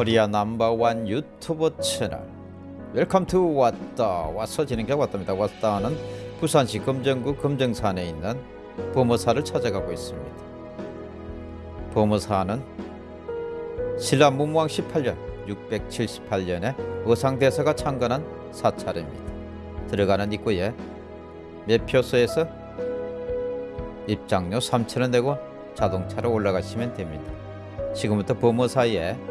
Korea number one YouTube channel. Welcome to 왔다. 와서 진행해 왔답니다. 왔다는 부산시 금정구 금정산에 있는 범어사를 찾아가고 있습니다. 범어사는 신라 문무왕 18년 678년에 의상대사가 창건한 사찰입니다. 들어가는 입구에 매표소에서 입장료 3천원 내고 자동차로 올라가시면 됩니다. 지금부터 범어사의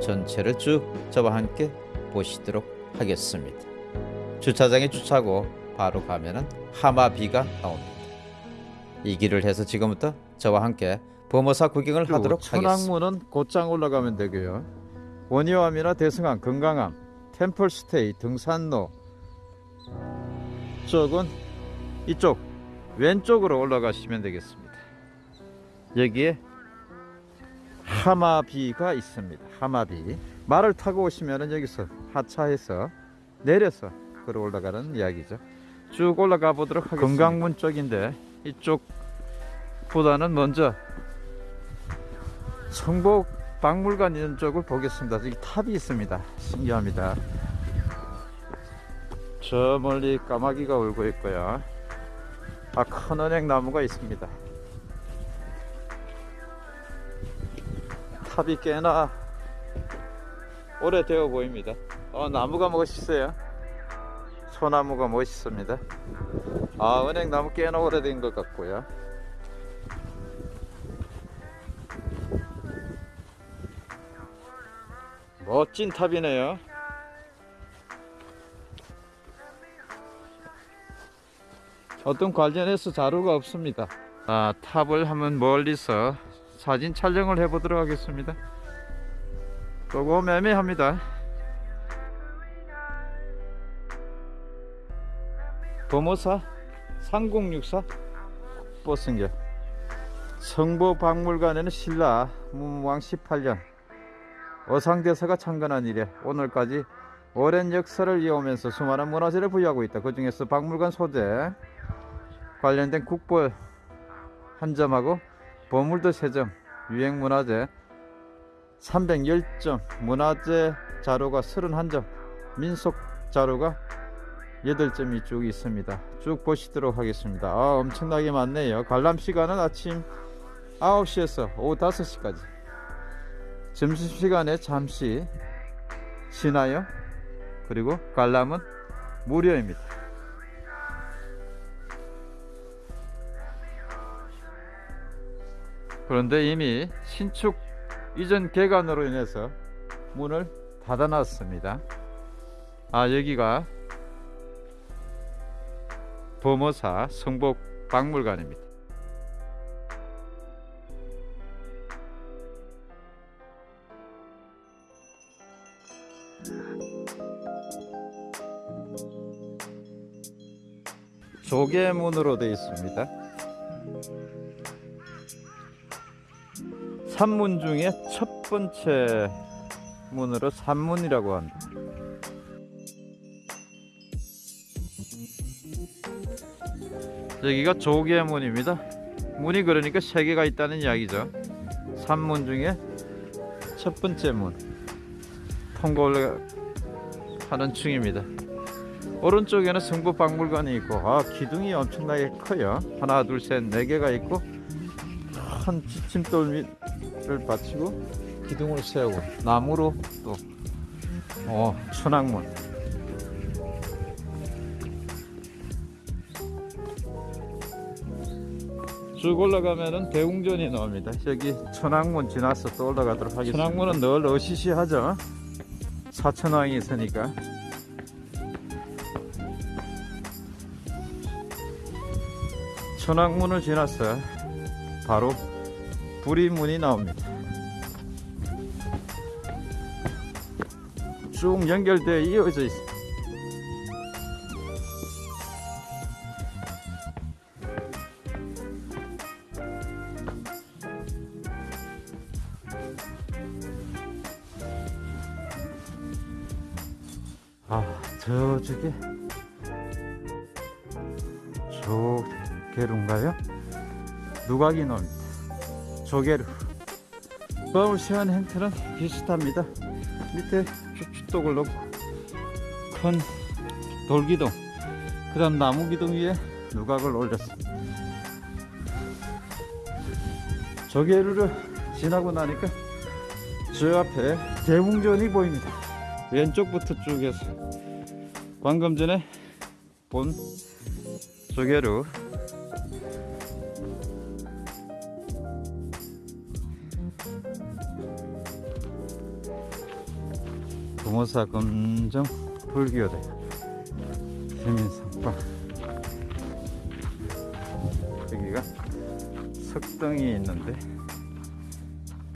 전체를 쭉 저와 함께 보시도록 하겠습니다. 주차장에 주차하고 바로 가면은 하마비가 나옵니다. 이 길을 해서 지금부터 저와 함께 범어사 구경을 하도록 하겠습니다. 천왕문은 곧장 올라가면 되고요. 원효암이나 대승암, 건강암, 템플스테이, 등산로 쪽은 이쪽 왼쪽으로 올라가시면 되겠습니다. 여기에 하마비가 있습니다. 하마비 말을 타고 오시면은 여기서 하차해서 내려서 걸어 올라가는 이야기죠. 쭉 올라가 보도록 하겠습니다. 건강문 쪽인데 이쪽 보다는 먼저 성복 박물관 있는 쪽을 보겠습니다. 여기 탑이 있습니다. 신기합니다. 저 멀리 까마귀가 울고 있고요. 아, 큰 은행 나무가 있습니다. 탑이 꽤나 오래되어 보입니다. 어, 나무가 멋있어요. 소나무가 멋있습니다. 아, 은행 나무 꽤나 오래된 것 같고요. 멋진 탑이네요. 어떤 관련해서 자료가 없습니다. 아, 탑을 한번 멀리서 사진 촬영을 해보도록 하겠습니다. 조금 애매합니다. 범어사 3064 버스인겨 성보박물관에는 신라 문무왕 18년 어상대사가 창건한 이래 오늘까지 오랜 역사를 이어오면서 수많은 문화재를 부여하고 있다. 그 중에서 박물관 소재 관련된 국보 한 점하고 보물도 3점, 유행문화재 310점, 문화재 자료가 31점, 민속 자료가 8점이 쭉 있습니다. 쭉 보시도록 하겠습니다. 아, 엄청나게 많네요. 관람 시간은 아침 9시에서 오후 5시까지. 점심시간에 잠시 쉬나요? 그리고 관람은 무료입니다. 그런데 이미 신축 이전 개관으로 인해서 문을 닫아놨습니다. 아 여기가 범어사 성복 박물관입니다. 조개문으로 되어 있습니다. 산문 중에 첫 번째 문으로 산문이라고 합니다. 여기가 조개 문입니다. 문이 그러니까 세 개가 있다는 이야기죠. 산문 중에 첫 번째 문 통과를 하는 중입니다. 오른쪽에는 성부박물관이 있고 아 기둥이 엄청나게 커요. 하나 둘 셋 네 개가 있고 큰 지침돌 를 받치고 기둥을 세우고 나무로 또 어, 천왕문. 쭉 올라가면은 대웅전이 나옵니다. 여기 천왕문 지나서 또 올라가도록 하겠습니다. 천왕문은 늘 어시시하죠. 사천왕이 있으니까. 천왕문을 지나서 바로 부리문이 나옵니다. 쭉 연결되어 이어져 있습니다. 아, 저쪽에 저개로인가요? 누각이 나옵니다. 마을 시한 행태는 비슷합니다. 밑에 주축독을 넣고 큰 돌기둥 그 다음 나무기둥 위에 누각을 올렸습니다. 조개루를 지나고 나니까 저 앞에 대웅전이 보입니다. 왼쪽부터 쭉 해서 방금 전에 본 조개루 부모사 검정 불교대. 세민상방 여기가 석등이 있는데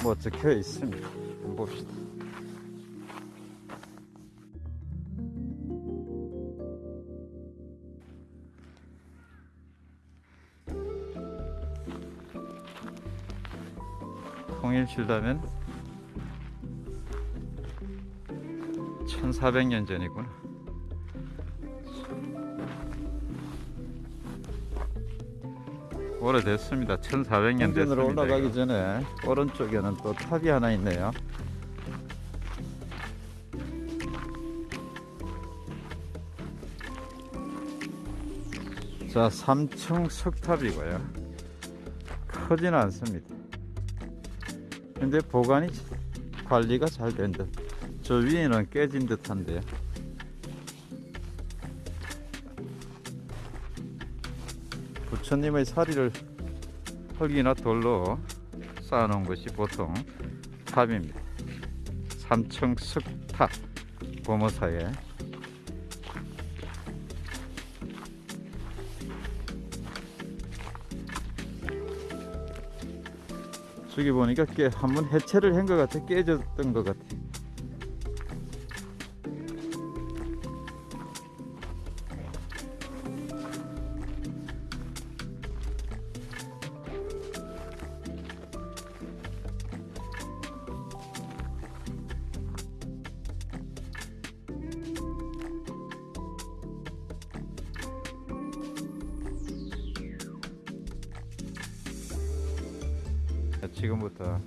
뭐 적혀 있습니다. 봅시다. 통일칠다면 1400년 전이구나. 오래됐습니다. 1400년 됐습니다. 올라가기 이거. 전에 오른쪽에는 또 탑이 하나 있네요. 자, 3층 석탑이고요. 크지는 않습니다. 근데 보관이 관리가 잘된 듯. 저 위에는 깨진 듯한데요. 부처님의 사리를 흙이나 돌로 쌓아놓은 것이 보통 탑입니다. 삼층 석탑 보모사에 저기 보니까 깨 한번 해체를 한 것 같아 깨졌던 것 같아. 지금부터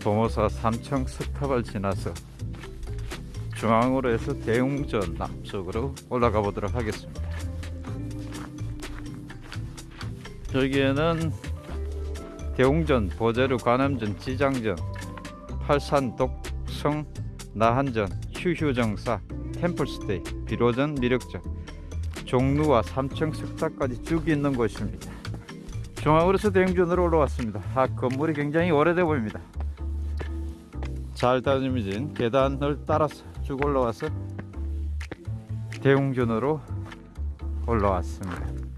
도모사 삼청 석탑을 지나서 중앙으로 해서 대웅전 남쪽으로 올라가 보도록 하겠습니다. 여기에는 대웅전, 보제루, 관음전, 지장전, 팔산, 독성, 나한전, 휴휴정사, 템플스테이, 비로전, 미륵전, 종루와 삼청 석탑까지 쭉 있는 곳입니다. 중앙으로서 대웅전으로 올라왔습니다. 아, 건물이 굉장히 오래돼 보입니다. 잘 다듬어진 계단을 따라서 쭉 올라와서 대웅전으로 올라왔습니다.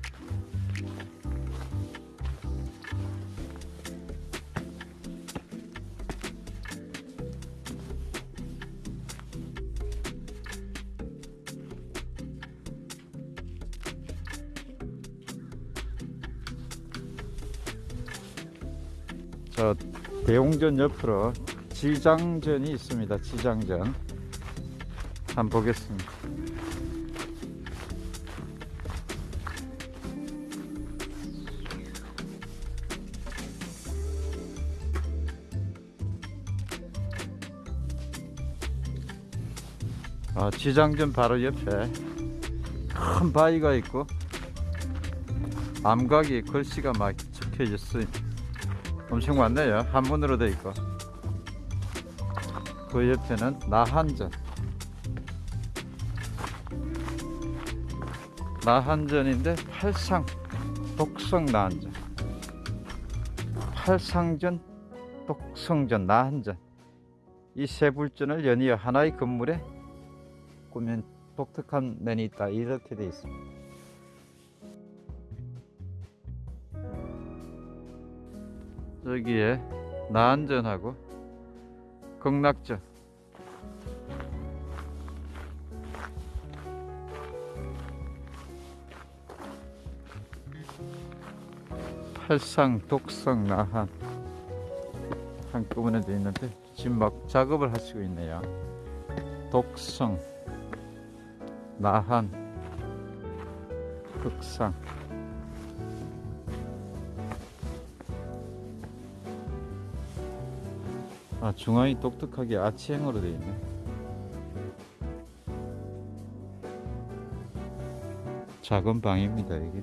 저 대웅전 옆으로 지장전이 있습니다. 지장전 한번 보겠습니다. 아, 지장전 바로 옆에 큰 바위가 있고 암각이 글씨가 막 적혀 있어요. 엄청 많네요. 한문으로 돼 있고. 그 옆에는 나한전. 나한전인데 팔상 독성 나한전. 팔상전, 독성전, 나한전. 이 세 불전을 연이어 하나의 건물에 꾸민 독특한 면이 있다. 이렇게 돼 있습니다. 여기에 나한전하고 극락전 팔상 독성 나한. 한꺼번에 돼 있는데 지금 막 작업을 하시고 있네요. 독성 나한 극상 아 중앙이 독특하게 아치형으로 되어 있네. 작은 방입니다 이게.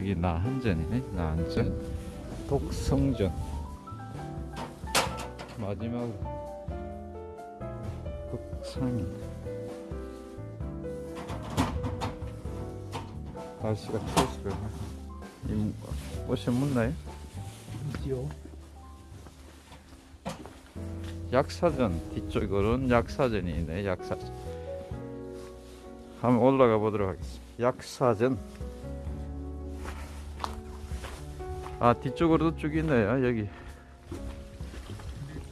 여기 나한전이네 나한전 독성전 마지막으로 극 상입니다 날씨가 추워서 이 옷이 묻나요? 있지요. 약사전 뒤쪽으로는 약사전이 있네 약사전 한번 올라가 보도록 하겠습니다. 약사전. 아 뒤쪽으로도 쭉 있네요 여기.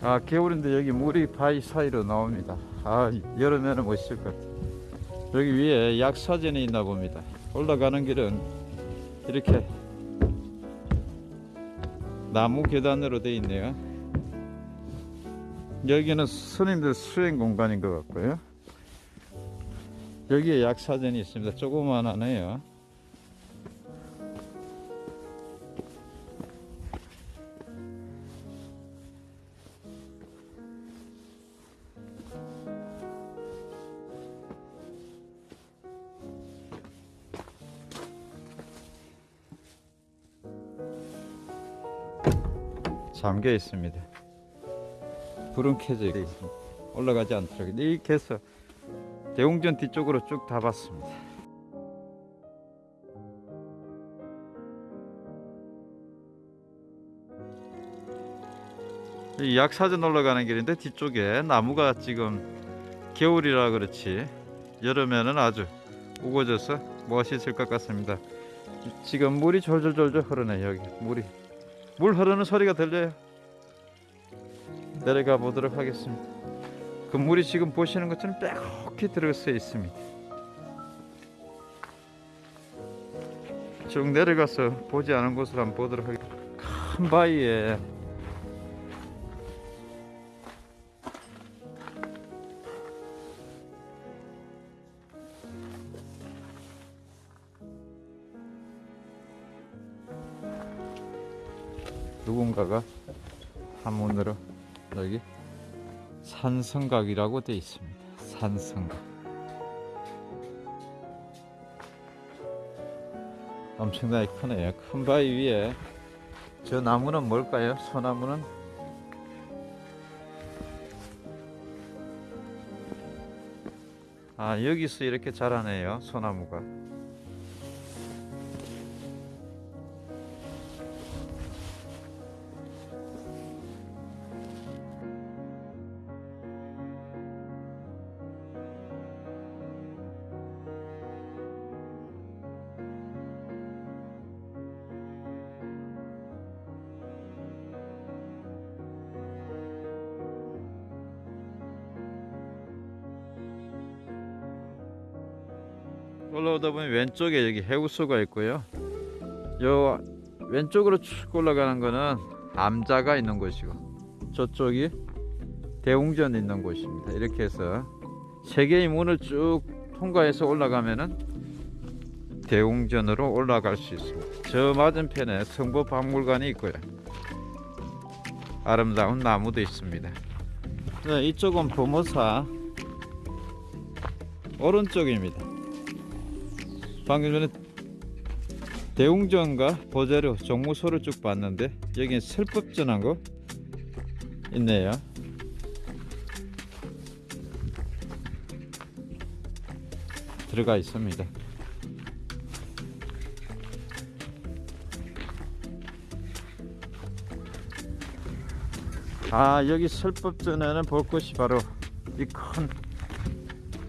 아 겨울인데 여기 물이 바위 사이로 나옵니다 아 여름에는 멋있을 것 같아요 여기 위에 약사전이 있나 봅니다 올라가는 길은 이렇게 나무 계단으로 되어 있네요 여기는 스님들 수행 공간인 것 같고요. 여기에 약사전이 있습니다. 조그만하네요. 잠겨 있습니다. 불은 켜져 있습니다. 올라가지 않도록 이렇게 해서 대웅전 뒤쪽으로 쭉 다 봤습니다. 이 약사전 올라가는 길인데 뒤쪽에 나무가 지금 겨울이라 그렇지 여름에는 아주 우거져서 멋있을 것 같습니다. 지금 물이 졸졸졸졸 흐르네 여기 물이 물 흐르는 소리가 들려요. 내려가 보도록 하겠습니다. 그 물이 지금 보시는 것처럼 빼곡히 들어서 있습니다. 쭉 내려가서 보지 않은 곳을 한번 보도록 하겠습니다. 큰 바위에 누군가가 한문으로 여기 산성각이라고 되어 있습니다. 산성각. 엄청나게 크네요. 큰 바위 위에 저 나무는 뭘까요? 소나무는 아 여기서 이렇게 자라네요. 소나무가. 보면 왼쪽에 여기 해우소가 있고요. 요 왼쪽으로 쭉 올라가는 거는 암자가 있는 곳이고 저쪽이 대웅전 있는 곳입니다. 이렇게 해서 세 개의 문을 쭉 통과해서 올라가면은 대웅전으로 올라갈 수 있습니다. 저 맞은편에 성보박물관이 있고요. 아름다운 나무도 있습니다. 네, 이쪽은 보모사 오른쪽입니다. 방금 전에 대웅전과 보자료 정무소를 쭉 봤는데 여기는 설법전한 거 있네요. 들어가 있습니다. 아 여기 설법전에는 볼 것이 바로 이큰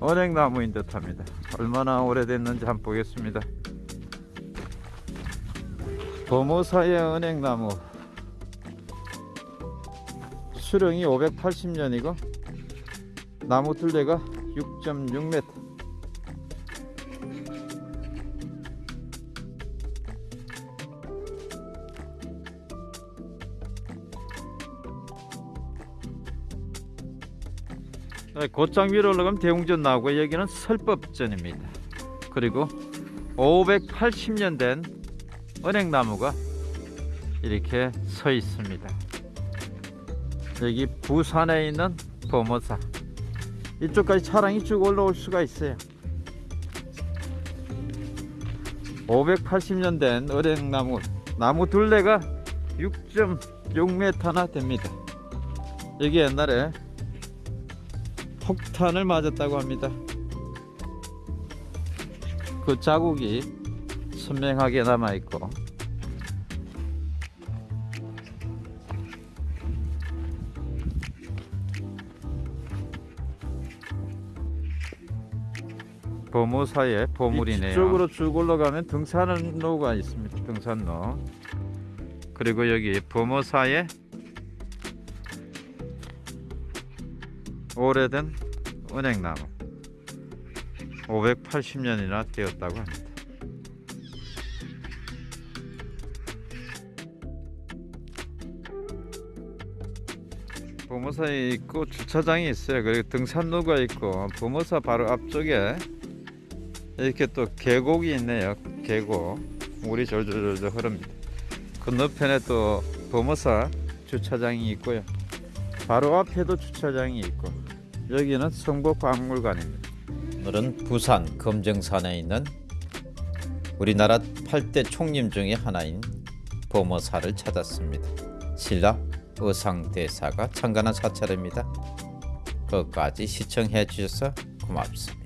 은행나무인 듯합니다. 얼마나 오래됐는지 한번 보겠습니다. 범어사의 은행나무 수령이 580년이고 나무 둘레가 6.6m 곧장 위로 올라가면 대웅전 나오고 여기는 설법전입니다. 그리고 580년 된 은행나무가 이렇게 서 있습니다. 여기 부산에 있는 범어사 이쪽까지 차량이 쭉 올라올 수가 있어요. 580년 된 은행나무 나무 둘레가 6.6m나 됩니다. 여기 옛날에 폭탄을 맞았다고 합니다. 그 자국이 선명하게 남아 있고 보무사의 보물이네요. 이쪽으로 쭉 올라가면 등산로가 있습니다. 등산로. 그리고 여기 보무사의 오래된 은행나무 580년이나 되었다고 합니다. 보모사에 있고 주차장이 있어요. 그리고 등산로가 있고 보모사 바로 앞쪽에 이렇게 또 계곡이 있네요. 계곡 물이 졸졸졸 흐릅니다. 건너편에 또 보모사 주차장이 있고요. 바로 앞에도 주차장이 있고 여기는 성북박물관입니다. 오늘은 부산 검정산에 있는 우리나라 8대 총림 중의 하나인 범어사를 찾았습니다. 신라 의상대사가 창간한 사찰입니다. 끝까지 시청해 주셔서 고맙습니다.